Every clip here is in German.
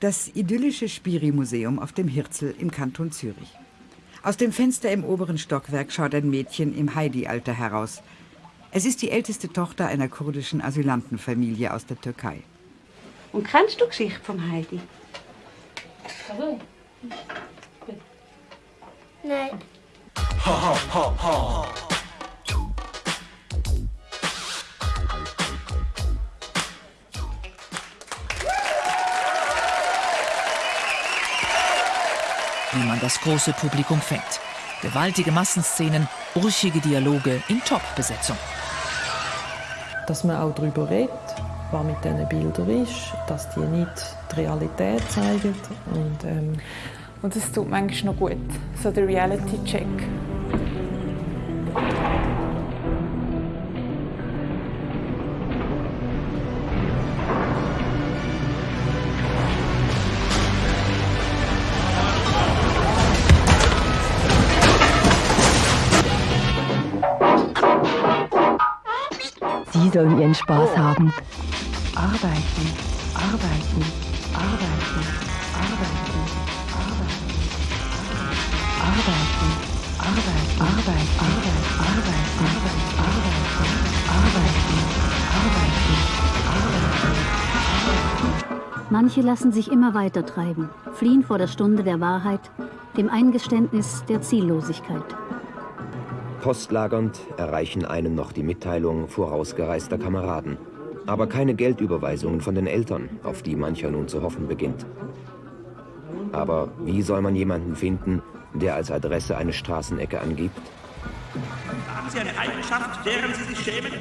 Das idyllische Spiri-Museum auf dem Hirzel im Kanton Zürich. Aus dem Fenster im oberen Stockwerk schaut ein Mädchen im Heidi-Alter heraus. Es ist die älteste Tochter einer kurdischen Asylantenfamilie aus der Türkei. Und kennst du die Geschichte vom Heidi? Nein. Ha, ha, ha, ha. Wie man das große Publikum fängt. Gewaltige Massenszenen, urchige Dialoge in Top-Besetzung. Dass man auch darüber redet, was mit diesen Bildern ist, dass die nicht die Realität zeigen. Und, ähm und es tut manchmal noch gut, so der Reality-Check. Sie sollen ihren Spaß haben. Arbeiten, arbeiten, arbeiten, arbeiten, arbeiten, arbeiten, arbeiten, arbeiten, arbeiten, arbeiten, arbeiten, arbeiten. Manche lassen sich immer weiter treiben, fliehen vor der Stunde der Wahrheit, dem Eingeständnis der Ziellosigkeit. Postlagernd erreichen einen noch die Mitteilung vorausgereister Kameraden. Aber keine Geldüberweisungen von den Eltern, auf die mancher nun zu hoffen beginnt. Aber wie soll man jemanden finden, der als Adresse eine Straßenecke angibt? Haben Sie eine Eigenschaft, deren Sie sich schämen?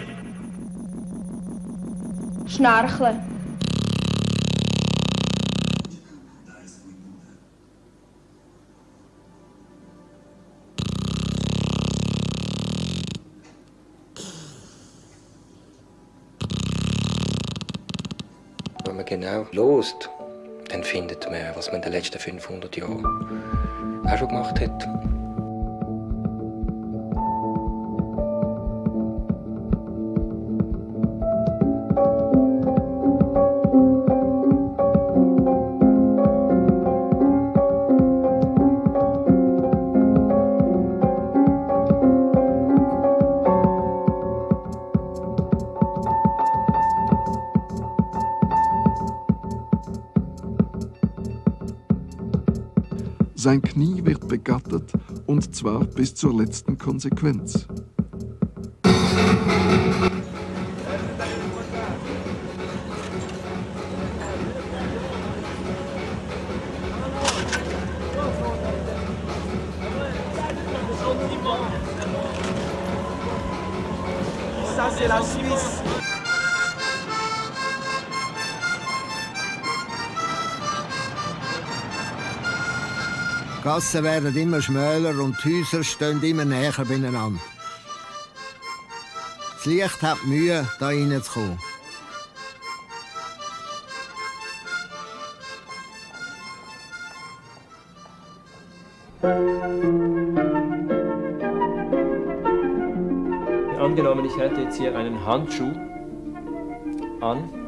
Schnarchen. Man genau lost, dann findet man, was man in den letzten 500 Jahren auch schon gemacht hat. Sein Knie wird begattet und zwar bis zur letzten Konsequenz. C'est la Suisse. Gassen werden immer schmäler und die Häuser stehen immer näher beieinander. Das Licht hat Mühe, da reinzukommen. Angenommen, ich hätte jetzt hier einen Handschuh an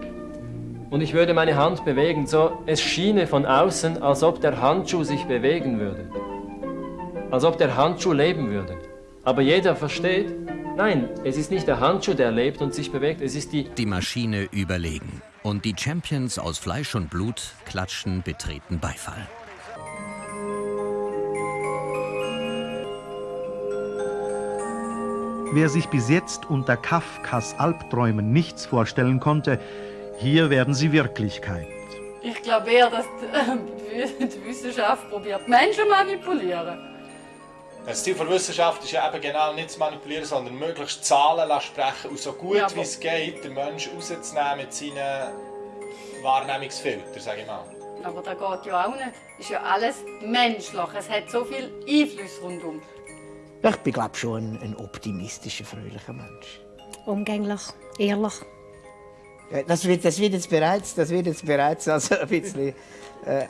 und ich würde meine Hand bewegen, so es schiene von außen, als ob der Handschuh sich bewegen würde. Als ob der Handschuh leben würde. Aber jeder versteht, nein, es ist nicht der Handschuh, der lebt und sich bewegt, es ist die... Die Maschine überlegen. Und die Champions aus Fleisch und Blut klatschen betreten Beifall. Wer sich bis jetzt unter Kafkas Albträumen nichts vorstellen konnte, hier werden sie Wirklichkeit. Ich glaube eher, dass die, die Wissenschaft probiert, Menschen manipulieren. Das Ziel der Wissenschaft ist ja eben genau nicht zu manipulieren, sondern möglichst Zahlen zu sprechen und so gut Ja, wie es geht, den Menschen rauszunehmen mit seinen Wahrnehmungsfiltern, sage ich mal. Aber da geht ja auch nicht. Ist ja alles menschlich. Es hat so viel Einfluss rundum. Ich bin, glaube schon ein, ein optimistischer, fröhlicher Mensch. Umgänglich, ehrlich. Ja, Das wird, das wird jetzt bereits, das wird jetzt bereits also ein bisschen äh, äh,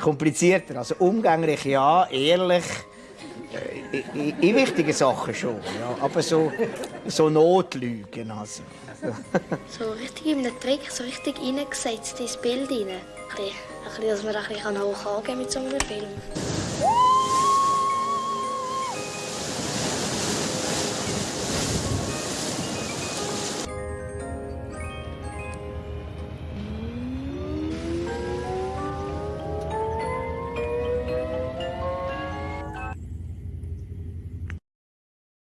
komplizierter. Also umgänglich ja, ehrlich, äh, in, in wichtigen Sachen schon. Ja. Aber so, so Notlügen. Also. So richtig in einem Trick, so richtig reingesetzt ins Bild rein. ein bisschen, dass man ein bisschen hoch angehen kann mit so einem Film.